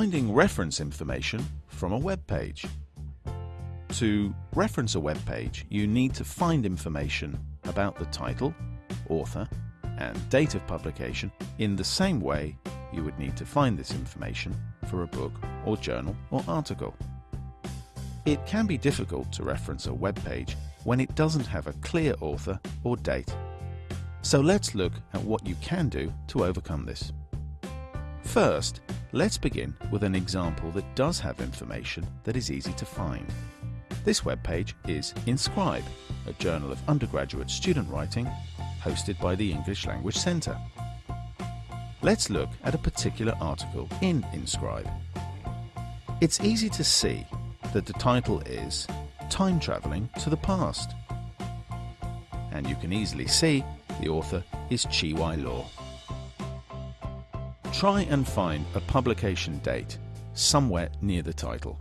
Finding reference information from a web page. To reference a web page, you need to find information about the title, author, and date of publication in the same way you would need to find this information for a book or journal or article. It can be difficult to reference a web page when it doesn't have a clear author or date. So let's look at what you can do to overcome this. First, let's begin with an example that does have information that is easy to find. This web page is Inscribe, a journal of undergraduate student writing hosted by the English Language Centre. Let's look at a particular article in Inscribe. It's easy to see that the title is Time Travelling to the Past. And you can easily see the author is Chi Wai Law. Try and find a publication date somewhere near the title.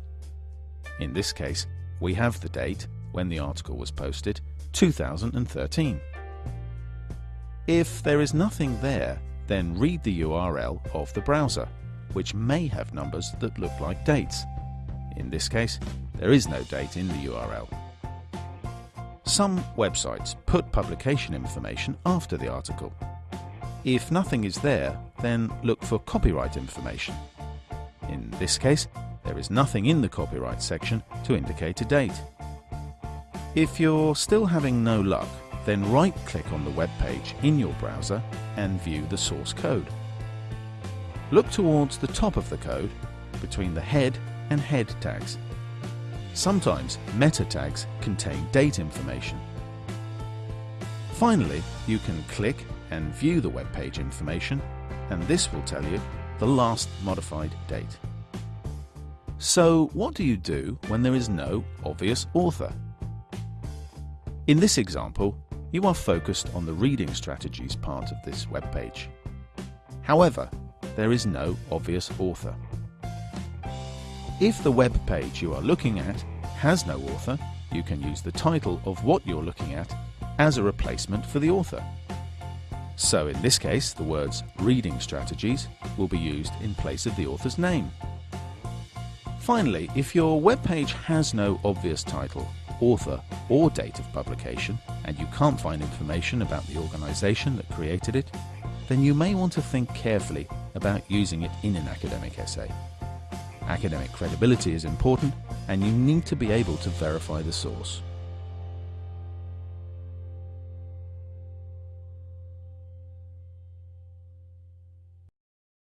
In this case, we have the date when the article was posted, 2013. If there is nothing there, then read the URL of the browser, which may have numbers that look like dates. In this case, there is no date in the URL. Some websites put publication information after the article, if nothing is there, then look for copyright information. In this case, there is nothing in the copyright section to indicate a date. If you're still having no luck, then right-click on the web page in your browser and view the source code. Look towards the top of the code, between the head and head tags. Sometimes meta tags contain date information. Finally, you can click and view the web page information, and this will tell you the last modified date. So what do you do when there is no obvious author? In this example, you are focused on the reading strategies part of this web page. However, there is no obvious author. If the web page you are looking at has no author, you can use the title of what you're looking at as a replacement for the author. So in this case, the words reading strategies will be used in place of the author's name. Finally, if your web page has no obvious title, author or date of publication, and you can't find information about the organization that created it, then you may want to think carefully about using it in an academic essay. Academic credibility is important, and you need to be able to verify the source.